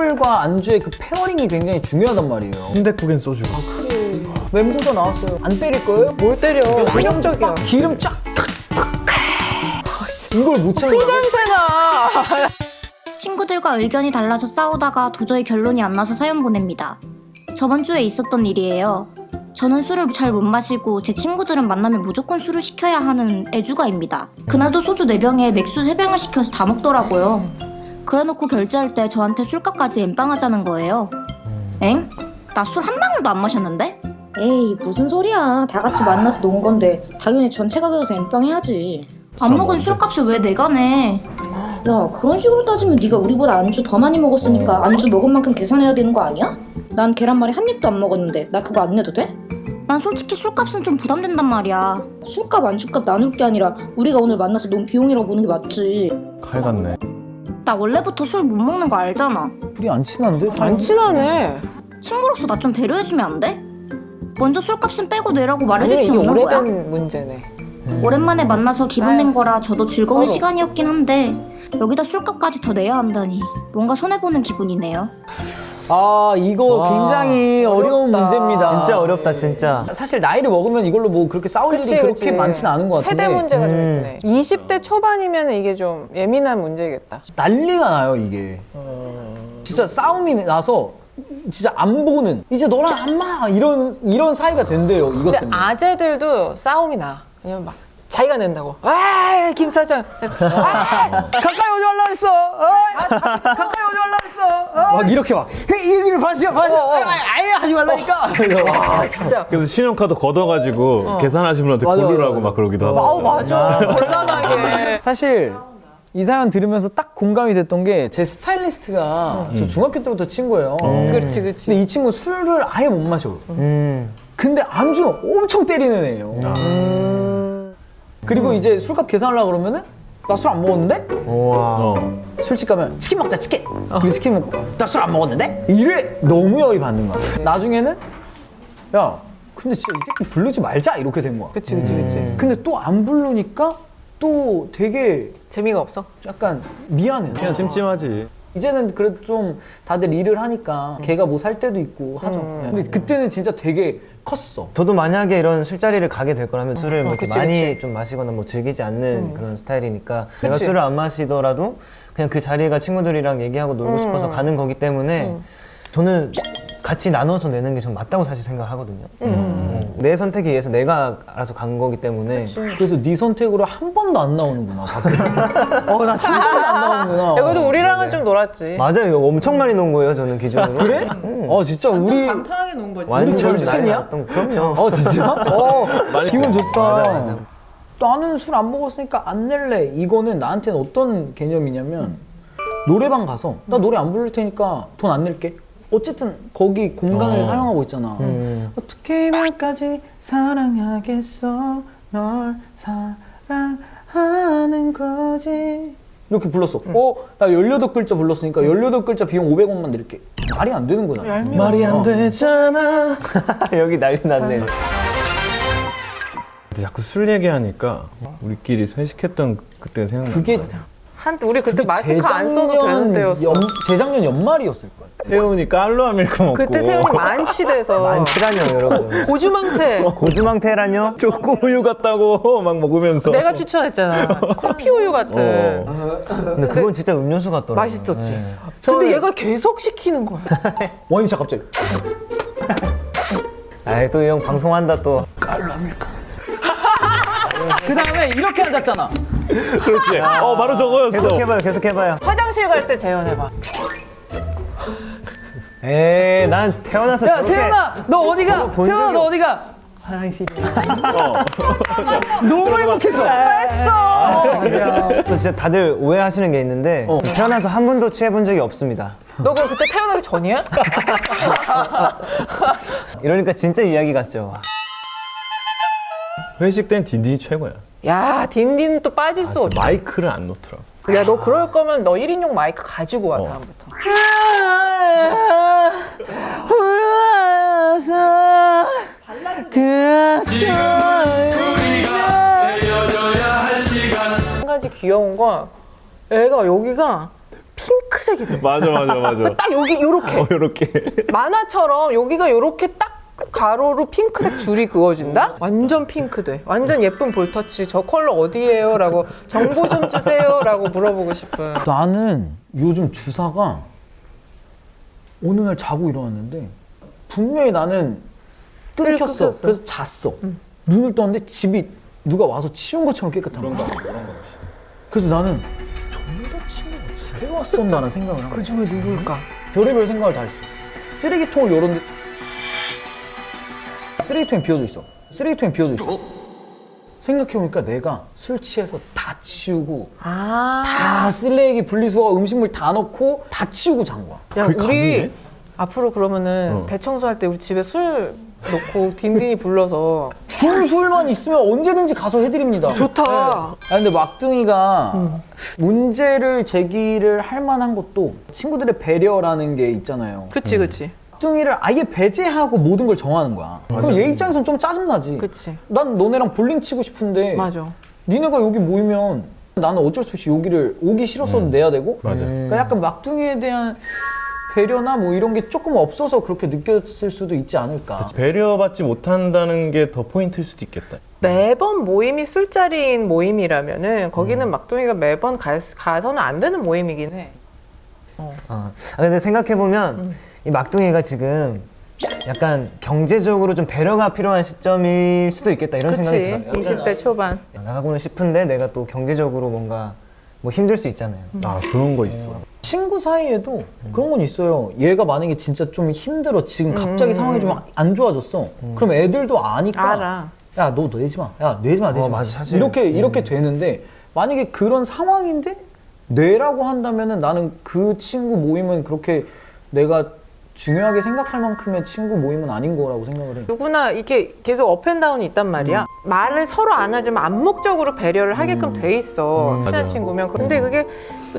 술과 안주의 그 pairing이 굉장히 중요하단 말이에요. 순댓국엔 소주. 멘보샤 나왔어요. 안 때릴 거예요? 뭘 때려? 환경적이야. 기름 쫙. 이걸 못 참는다고? 냄새나. 친구들과 의견이 달라서 싸우다가 도저히 결론이 안 나서 사연 보냅니다. 저번 주에 있었던 일이에요. 저는 술을 잘 못 마시고 제 친구들은 만나면 무조건 술을 시켜야 하는 애주가입니다. 그날도 소주 4병에 맥주 3병을 시켜서 다 먹더라고요. 그래놓고 결제할 때 저한테 술값까지 엠빵하자는 거예요. 엥? 나 술 한 방울도 안 마셨는데? 에이 무슨 소리야 다 같이 만나서 논 건데 당연히 전체가 들어서 엠빵 해야지 안 먹은 술값을 왜 내가 내? 야 그런 식으로 따지면 네가 우리보다 안주 더 많이 먹었으니까 안주 먹은 만큼 계산해야 되는 거 아니야? 난 계란말이 한 입도 안 먹었는데 나 그거 안 내도 돼? 난 솔직히 술값은 좀 부담된단 말이야. 술값 안주값 나눌 게 아니라 우리가 오늘 만나서 논 비용이라고 보는 게 맞지 칼 같네. 나 원래부터 술 못 먹는 거 알잖아. 둘이 안 친한데? 안 친하네. 친구로서 나 좀 배려해주면 안 돼? 먼저 술값은 빼고 내라고 말해줄 아니 수 없는 거야? 오래된 문제네. 오랜만에 만나서 기분 낸 거라 저도 즐거운 서로. 시간이었긴 한데 여기다 술값까지 더 내야 한다니 뭔가 손해보는 기분이네요. 아 이거 와, 굉장히 어려운 어렵다. 문제입니다. 진짜 어렵다 진짜 사실 나이를 먹으면 이걸로 뭐 그렇게 싸울 그치, 일이 그렇게 그치. 많지는 않은 것 같은데 세대 문제가 좀 음. 있네. 20대 초반이면 이게 좀 예민한 문제겠다. 난리가 나요 이게. 진짜 싸움이 나서 진짜 안 보는 이제 너랑 안마 이런 이런 사이가 된대요 이것 때문에. 아재들도 싸움이 나. 왜냐면 막 자기가 낸다고. 아, 김 사장. 아, 가까이 오지 말라 그랬어. 어이, 가까이 오지 말라 그랬어. 막 이렇게 막 봐주세요. 어, 어. 아예, 하지 말라니까. 아, 진짜. 그래서 신용카드 걷어가지고 계산하신 분한테 맞아, 고르라고 맞아. 막 그러기도 하고. 아우, 맞아. 곤란하게. 사실 이 사연 들으면서 딱 공감이 됐던 게 제 스타일리스트가 저 중학교 때부터 친구예요. 그렇지, 그렇지. 근데 이 친구 술을 아예 못 마셔. 음. 근데 안주는 엄청 때리는 애예요. 그리고 이제 술값 계산하려고 그러면은 나 술 안 먹었는데? 우와 어. 술집 가면 치킨 먹자 치킨 그리고 치킨 먹고 나 술 안 먹었는데? 이래 너무 열이 받는 거야 나중에는 야 근데 진짜 이 새끼 부르지 말자 이렇게 된 거야 그치, 그치, 그치. 근데 또 안 부르니까 또 되게 재미가 없어? 약간 미안해 그냥 찜찜하지. 이제는 그래도 좀 다들 일을 하니까 걔가 뭐 살 때도 있고 하죠. 근데 그때는 진짜 되게 컸어. 저도 만약에 이런 술자리를 가게 될 거라면 술을 뭐 이렇게 그치, 많이 좀 마시거나 뭐 즐기지 않는 그런 스타일이니까 내가 그치. 술을 안 마시더라도 그냥 그 자리가 친구들이랑 얘기하고 놀고 싶어서 가는 거기 때문에 저는 같이 나눠서 내는 게좀 맞다고 사실 생각하거든요. 음. 내 선택에 의해서 내가 알아서 간 거기 때문에 그래서 네 선택으로 한 번도 안 나오는구나 어나 한 번도 안 나오는구나 야, 그래도 우리랑은 좀 놀았지. 맞아요. 이거 엄청 많이 논 거예요. 저는 기준으로. 그래? 어 진짜 우리 편하게 논 거지. 완전 절친이야? 그럼요. 어 진짜? 어 기분 좋다. 맞아, 맞아. 나는 술 안 먹었으니까 안 낼래. 이거는 나한테는 어떤 개념이냐면 노래방 가서 나 노래 안 부를 테니까 돈 안 낼게. 어쨌든 거기 공간을 어. 사용하고 있잖아. 음. 어떻게 말까지 사랑하겠어 널 사랑하는 거지 이렇게 불렀어. 어? 나 18글자 불렀으니까 18글자 비용 500원만 낼게. 말이 안 되는 거잖아. 얄미워. 말이 안 되잖아. 여기 난리 났네. 자꾸 술 얘기하니까 우리끼리 회식했던 그때 생각나. 그게 한 우리 그때 마스크 안 써도 되는 때였어. 연, 재작년 연말이었을 거야. 태훈이 깔로 아 밀크 먹고. 그때 세훈이 만취돼서 많지라뇨, 여러분. 고주망태. 고주망태라뇨? 초코 우유 같다고 막 먹으면서. 내가 추천했잖아. 커피 우유 같은. 어. 근데 그건 진짜 음료수 같더라고요. 맛있었지. 네. 근데 얘가 계속 시키는 거야. 원샷 갑자기. 아이, 또이 형 방송한다 또. 그 다음에 이렇게 앉았잖아. 그렇지. 어 바로 저거였어. 계속 해봐요, 계속 해봐요. 화장실 갈 때 재현해봐. 에이, 난 태어나서 야, 저렇게 세연아, 너 어디가? 본 세연아, 적이 너 어디가? 화장실이야. 어. 너무 행복했어. 또 진짜 다들 오해하시는 게 있는데 어. 저 태어나서 한 번도 취해본 적이 없습니다. 너 그럼 그때 태어나기 전이야? 이러니까 진짜 이야기 같죠. 회식 땐 딘딘이 최고야. 야, 딘딘 또 빠질 수 없지. 마이크를 안 놓더라고. 야, 너 그럴 거면 너 1인용 마이크 가지고 와, 다음부터. 한 가지 귀여운 건 애가 여기가 핑크색 핑크색이 돼. 맞아 맞아 맞아. 딱 여기 요렇게 어, 이렇게. 만화처럼 여기가 요렇게 딱 가로로 핑크색 줄이 그어진다? 완전 핑크 돼. 완전 예쁜 볼터치. 저 컬러 어디예요? 라고 정보 좀 주세요. 라고 물어보고 싶은. 나는 요즘 주사가 어느 날 자고 일어났는데 분명히 나는 끊겼어. 끊겼어. 그래서 잤어. 눈을 떴는데 집이 누가 와서 치운 것처럼 깨끗한 거야. 그래서 나는 저 여자친구가 집에 왔었나라는 생각을 한 거야. 그 중에 누굴까? 별의별 생각을 다 했어. 쓰레기통을 열었는데 쓰레기통이 비어져 있어. 쓰레기통이 비어져 있어. 생각해보니까 내가 술 취해서 다 치우고 아. 다 쓰레기 분리수거 음식물 다 넣고 다 치우고 잔 거야. 야, 우리 가능해? 앞으로 그러면은 어. 대청소할 때 우리 집에 술 놓고 딘딘이 불러서 불술만 있으면 언제든지 가서 해드립니다. 좋다. 아 근데 막둥이가 문제를 제기를 할 만한 것도 친구들의 배려라는 게 있잖아요. 그치, 그치. 막둥이를 아예 배제하고 모든 걸 정하는 거야. 그럼 얘 입장에선 좀 짜증나지. 그치. 난 너네랑 볼링 치고 싶은데 맞아. 니네가 여기 모이면 나는 어쩔 수 없이 여기를 오기 싫어서도 내야 되고 맞아. 그러니까 약간 막둥이에 대한 배려나 뭐 이런 게 조금 없어서 그렇게 느꼈을 수도 있지 않을까. 배려받지 못한다는 게 더 포인트일 수도 있겠다. 매번 모임이 술자리인 모임이라면은 거기는 막둥이가 매번 가, 가서는 안 되는 모임이긴 해. 어. 아, 근데 생각해보면 이 막둥이가 지금 약간 경제적으로 좀 배려가 필요한 시점일 수도 있겠다 이런 그치. 생각이 들어요. 20대 초반. 나가고는 싶은데 내가 또 경제적으로 뭔가 뭐 힘들 수 있잖아요. 아 그런 거 있어. 친구 사이에도 그런 건 있어요. 얘가 만약에 진짜 좀 힘들어 지금 갑자기 상황이 좀 안 좋아졌어. 그럼 애들도 아니까 알아. 야 너 내지 마. 야 내지 마 내지 어, 마. 맞아, 사실. 이렇게 이렇게 되는데 만약에 그런 상황인데 내라고 한다면은 나는 그 친구 모임은 그렇게 내가 중요하게 생각할 만큼의 친구 모임은 아닌 거라고 생각을 해. 누구나 이렇게 계속 up and down이 있단 말이야. 말을 서로 안 하지만 암묵적으로 배려를 하게끔 돼 있어. 음, 친한 맞아. 친구면. 근데 그게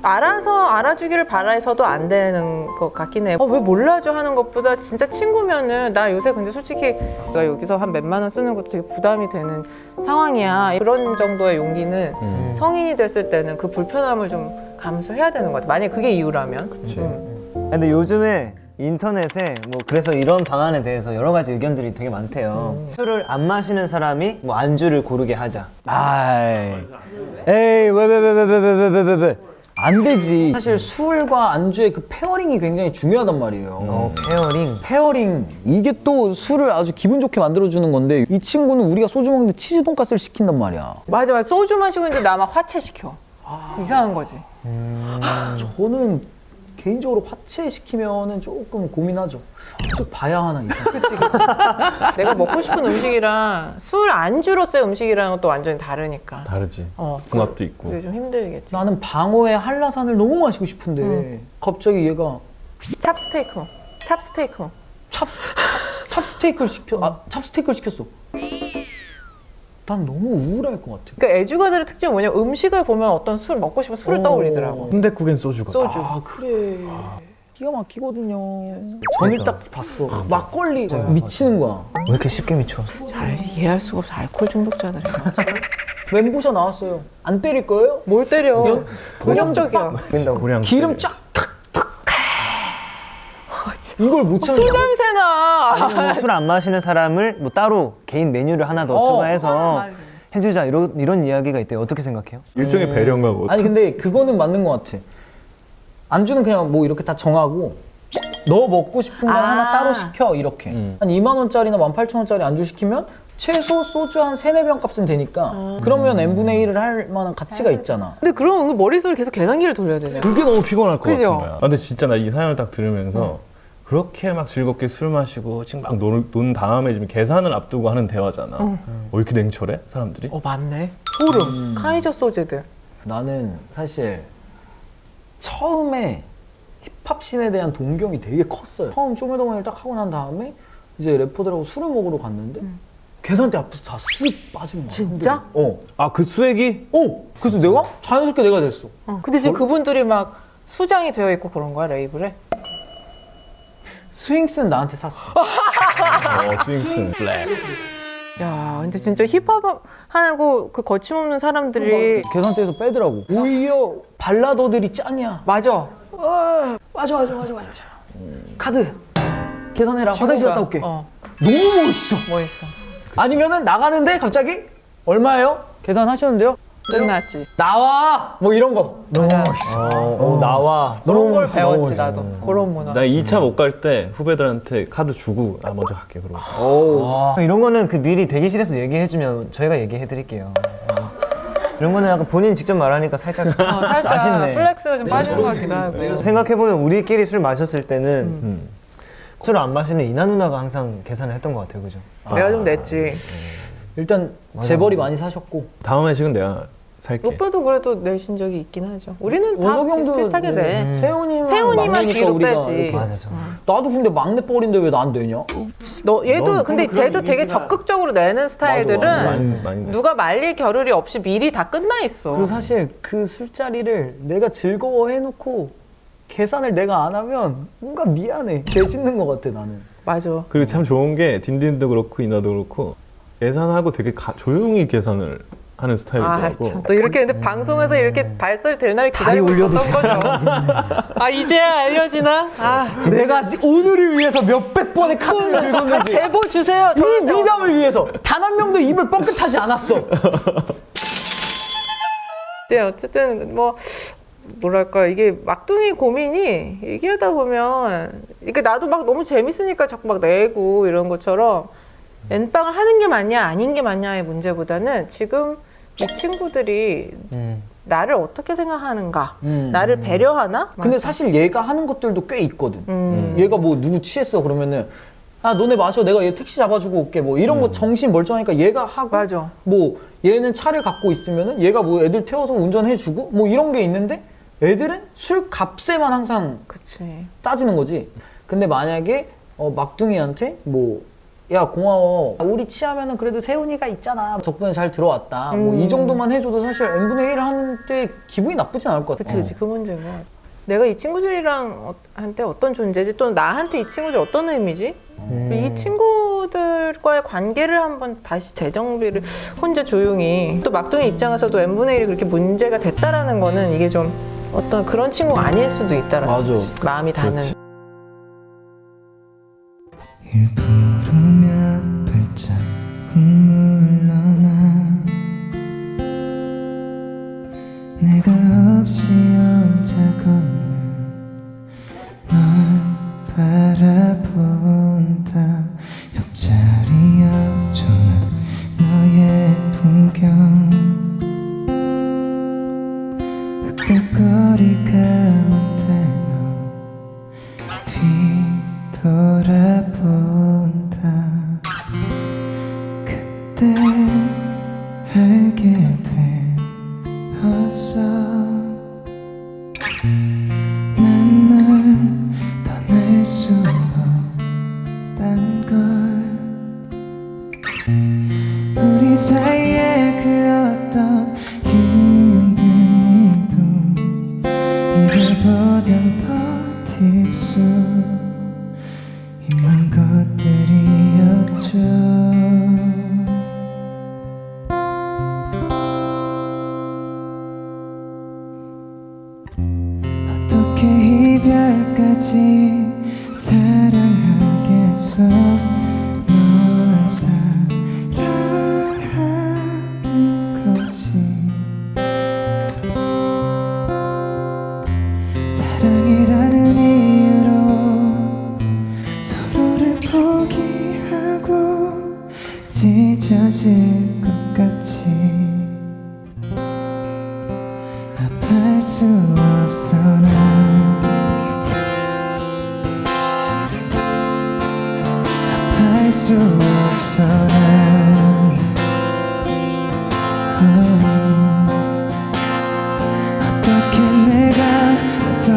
알아서 알아주기를 바라서도 안 되는 것 같긴 해. 어, 왜 몰라줘 하는 것보다 진짜 친구면은 나 요새 근데 솔직히 내가 여기서 한 몇만 원 쓰는 것도 되게 부담이 되는 상황이야. 그런 정도의 용기는 음. 성인이 됐을 때는 그 불편함을 좀 감수해야 되는 것 같아. 만약 그게 이유라면. 그치. 음. 근데 요즘에 인터넷에 뭐 그래서 이런 방안에 대해서 여러 가지 의견들이 되게 많대요. 술을 안 마시는 사람이 뭐 안주를 고르게 하자. 아이, 에이 왜 왜 왜 왜 왜 왜 왜 왜 왜 안 되지. 사실 술과 안주의 그 pairing이 굉장히 중요하단 말이에요. 어, pairing. pairing 이게 또 술을 아주 기분 좋게 만들어주는 건데 이 친구는 우리가 소주 먹는데 치즈 돈가스를 시킨단 말이야. 맞아, 맞아. 소주 마시고 있는데 나만 화채 시켜. 이상한 거지. 저는 개인적으로 화채 시키면은 조금 고민하죠. 좀 봐야 하나 이상. 그치, 그치. 내가 먹고 싶은 음식이랑 술 안주로서의 음식이랑은 또 완전히 다르니까. 다르지. 어, 궁합도 있고. 그게 좀 힘들겠지. 나는 방어의 한라산을 너무 마시고 싶은데 갑자기 얘가 찹스테이크. 찹스테이크. 찹 찹스테이크를 시켜 아 찹스테이크를 시켰어. 난 너무 우울할 것 같아. 그러니까 애주가들의 특징이 뭐냐면 음식을 보면 어떤 술 먹고 싶은 술을 어. 떠올리더라고. 순대국엔 소주가. 소주. 아 그래. 기가 막히거든요. 전일 딱 봤어. 막걸리 미치는 거야. 왜 이렇게 쉽게 미쳐? 잘 이해할 수가 없어. 알코올 중독자들이. 멘보샤 나왔어요. 안 때릴 거예요? 뭘 때려. 연- 폭력적이야. 기름 쫙. 이걸 못술 참는다. 냄새나. 술 안 마시는 사람을 뭐 따로 개인 메뉴를 하나 더 어. 추가해서 해주자 이런 이런 이야기가 있대요. 어떻게 생각해요? 일종의 배려인가 뭐. 아니 근데 그거는 맞는 것 같아. 안주는 그냥 뭐 이렇게 다 정하고 너 먹고 싶은 거 아. 하나 따로 시켜 이렇게. 음. 한 2만 원짜리나 18,000원짜리 안주 시키면 최소 소주 한 3, 4병 값은 되니까 그러면 n분의 1을 할 만한 가치가 있잖아. 근데 그럼 은 머릿속에 계속 계산기를 돌려야 되잖아. 그게 너무 피곤할 것 그죠? 같은 거야. 아, 근데 진짜 나 이 사연을 딱 들으면서 그렇게 막 즐겁게 술 마시고 지금 막 논, 논 다음에 지금 계산을 앞두고 하는 대화잖아. 어, 이렇게 냉철해 사람들이? 어, 맞네. 소름. 카이저 소제들. 나는 사실 처음에 힙합 씬에 대한 동경이 되게 컸어요. 처음 쇼미더머니를 딱 하고 난 다음에 이제 래퍼들하고 술을 먹으러 갔는데 계산대 앞에서 다 쓱 빠지는 거야. 진짜? 어. 아 그 수액이? 어. 그래서 내가 자연스럽게 내가 됐어. 어, 근데 지금 그분들이 막 수장이 되어 있고 그런 거야, 레이블에? 스윙스는 나한테 샀어. 어 스윙슨 flex. 야, 근데 진짜 힙합 하고 그 거침없는 사람들이 계산대에서 빼더라고. 오히려 발라더들이 짱이야. 맞아. 어, 맞아 맞아 맞아 맞아. 카드 계산해라. 화장실 갔다 올게. 어, 너무 멋있어. 뭐 있어? 아니면은 나가는데 갑자기 얼마예요? 계산하셨는데요? 끝났지. 나와 뭐 이런 거 너무 멋있어. 어, 어, 나와. 너무 멋있어. 너무 배웠지 멋있어. 나도 그런 문화. 나 2차 못 갈 때 후배들한테 카드 주고 나 먼저 갈게 그러고 오. 이런 거는 그 미리 대기실에서 얘기해주면 저희가 얘기해드릴게요. 어. 이런 거는 약간 본인 직접 말하니까 살짝 어, 살짝 아쉽네. flex가 좀 빠지는 것 같기도 하고. 생각해보면 우리끼리 술 마셨을 때는 음. 술을 안 마시는 이나 누나가 항상 계산을 했던 것 같아요, 그죠? 내가 좀 냈지. 일단 재벌이 많이 사셨고 다음 회식은 내가 살게 오빠도 그래도 내신 적이 있긴 하죠. 우리는 다 원석 형도 비슷하게 네. 내. 세훈이만 세훈이만 막내니까 뒤로 우리가 빼지. 이렇게. 맞아, 저. 나도 근데 막내 뻘인데 왜난 되냐? 너 얘도 넌 근데 쟤도 되게 이미지가- 적극적으로 내는 스타일들은 맞아. 많이, 많이. 누가 말릴 겨를이 없이 미리 다 끝나 있어. 그리고 사실 그 술자리를 내가 즐거워해놓고 계산을 내가 안 하면 뭔가 미안해. 죄 짓는 것 같아 나는. 맞아. 그리고 참 좋은 게 딘딘도 그렇고 이나도 그렇고 계산하고 되게 가- 조용히 계산을 하는 아, 스타일이더라고 참. 또 이렇게 근데 방송에서 이렇게 발설 될날 다리 기다리고 있었던 거죠. 아, 이제야 알려지나? 아, 내가 오늘을 위해서 몇백 번의 카드를 긁었는지 제보 주세요. 이. 미담을 위해서 단 한 명도 입을 뻥끗하지 않았어. 네, 어쨌든 뭐 뭐랄까 이게 막둥이 고민이 얘기하다 보면 이게 나도 막 너무 재밌으니까 자꾸 막 내고 이런 것처럼 엔빵을 하는 게 맞냐 아닌 게 맞냐의 문제보다는 지금 이 친구들이 음. 나를 어떻게 생각하는가 음. 나를 배려하나 근데 사실 얘가 하는 것들도 꽤 있거든. 음. 얘가 뭐 누구 취했어 그러면은 아 너네 마셔 내가 얘 택시 잡아주고 올게 뭐 이런 거 정신 멀쩡하니까 얘가 하고 맞아. 뭐 얘는 차를 갖고 있으면은 얘가 뭐 애들 태워서 운전해주고 뭐 이런 게 있는데 애들은 술 값에만 항상 그치 따지는 거지. 근데 만약에 어, 막둥이한테 뭐 야 고마워. 우리 취하면은 그래도 세훈이가 있잖아. 덕분에 잘 들어왔다. 뭐이 음. 정도만 해줘도 사실 n분의 1 하는데 기분이 나쁘진 않을 것 같아 그치. 그치 그 문제인 것 같아 내가 이 친구들이랑 어- 한테 어떤 존재지 또 나한테 이 친구들 어떤 의미지? 이 친구들과의 관계를 한번 다시 재정비를 혼자 조용히. 또 막둥이 입장에서도 n분의 1이 그렇게 문제가 됐다라는 거는 이게 좀 어떤 그런 친구가 아닐 수도 있다라는 맞아. 거지. 마음이 닿는 부르면 발짝 물러나 내가 없이 혼자 걷는 널 바라본다. 옆자리 옆조각 너의 풍경. 흑백거리 가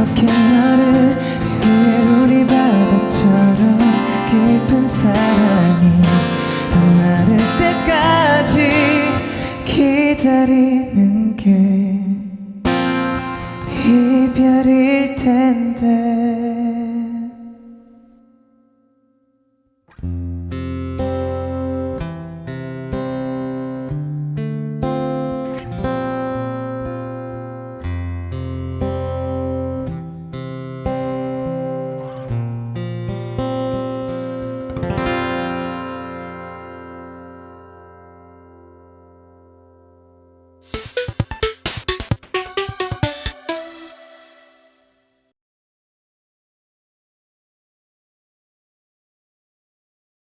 어떻게 너를 위해 우리 바다처럼 깊은 사랑이 안 마를 때까지 기다리